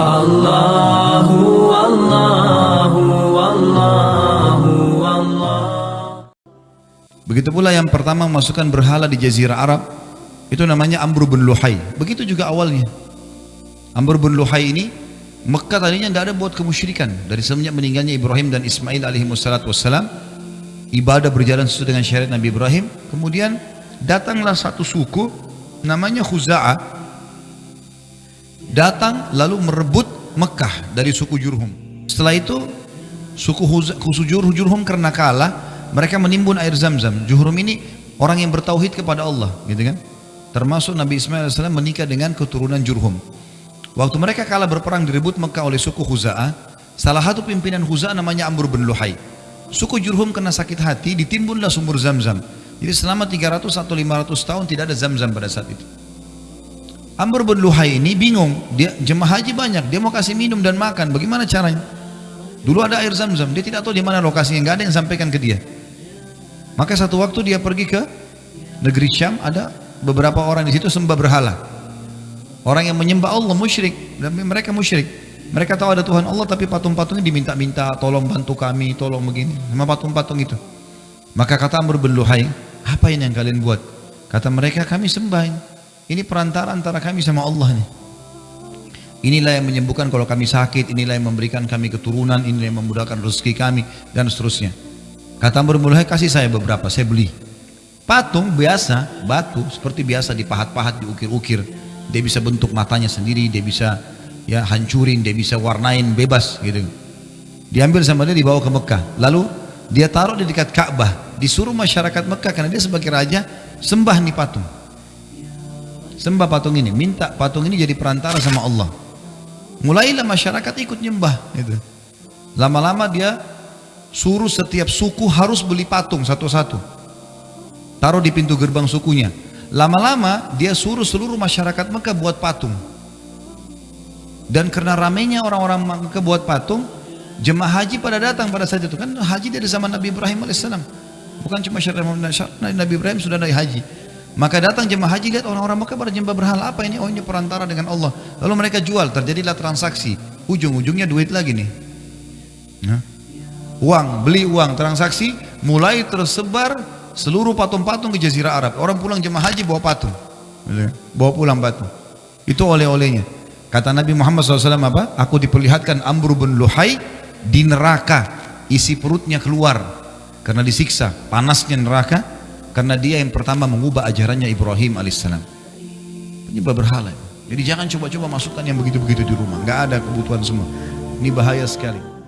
Allahu Allahu Allahu Allah Begitu pula yang pertama memasukkan berhala di jazirah Arab itu namanya Amr bin Luhai. Begitu juga awalnya. Amr bin Luhai ini Mekah tadinya tidak ada buat kemusyrikan dari semenjak meninggalnya Ibrahim dan Ismail alaihi wassalam ibadah berjalan sesuai dengan syariat Nabi Ibrahim kemudian datanglah satu suku namanya Khuza'ah datang lalu merebut Mekah dari suku Jurhum. Setelah itu suku Khuza'ah Jurhum karena kalah mereka menimbun air zam-zam. Jurhum ini orang yang bertauhid kepada Allah gitu kan? Termasuk Nabi Ismail AS menikah dengan keturunan Jurhum. Waktu mereka kalah berperang direbut Mekah oleh suku Khuza'ah salah satu pimpinan Khuza'ah namanya Amr bin Luhai. Suku Jurhum kena sakit hati ditimbunlah sumur zam-zam. Jadi selama 300 atau 500 tahun tidak ada zam-zam pada saat itu Amr bin Luhai ini bingung dia jemaah haji banyak dia mau kasih minum dan makan bagaimana caranya dulu ada air zam-zam dia tidak tahu di mana lokasinya nggak ada yang sampaikan ke dia maka satu waktu dia pergi ke negeri Syam ada beberapa orang di situ sembah berhala. Orang yang menyembah Allah musyrik dan mereka musyrik. Mereka tahu ada Tuhan Allah tapi patung-patungnya diminta-minta tolong bantu kami, tolong begini. Sama patung-patung itu. Maka kata Amr bin Luhai, apa ini yang kalian buat? Kata mereka kami sembah ini. Perantara antara kami sama Allah nih. Inilah yang menyembuhkan kalau kami sakit, inilah yang memberikan kami keturunan, inilah yang memudahkan rezeki kami dan seterusnya. Kata Luhai, kasih saya beberapa, saya beli. Patung biasa, batu seperti biasa dipahat-pahat, diukir-ukir. Dia bisa bentuk matanya sendiri, dia bisa ya hancurin, dia bisa warnain bebas gitu. Diambil sama dia dibawa ke Mekah. Lalu dia taruh di dekat Ka'bah. Disuruh masyarakat Mekah karena dia sebagai raja sembah nih patung. Sembah patung ini, minta patung ini jadi perantara sama Allah. Mulailah masyarakat ikut nyembah gitu. Lama-lama dia suruh setiap suku harus beli patung satu-satu. Taruh di pintu gerbang sukunya. Lama-lama dia suruh seluruh masyarakat Mekah buat patung. Dan karena ramainya orang-orang Mekah buat patung jemaah haji pada datang pada saat itu. Kan haji dari zaman Nabi Ibrahim AS bukan cuma syariat Nabi Ibrahim sudah naik haji maka datang jemaah haji lihat orang-orang Mekah pada jembah berhala apa ini? Oh ini perantara dengan Allah. Lalu mereka jual terjadilah transaksi. Ujung-ujungnya duit lagi nih. Nah. uang beli uang transaksi mulai tersebar seluruh patung-patung ke jazirah Arab. Orang pulang jemaah haji bawa patung. Bawa pulang patung itu oleh-olehnya. Kata Nabi Muhammad SAW apa? Aku diperlihatkan Amr bin Luhai di neraka. Isi perutnya keluar. Karena disiksa panasnya neraka karena dia yang pertama mengubah ajarannya Ibrahim alaihissalam. Penyembah berhala. Jadi jangan coba-coba masukkan yang begitu-begitu di rumah. Nggak ada kebutuhan semua. Ini bahaya sekali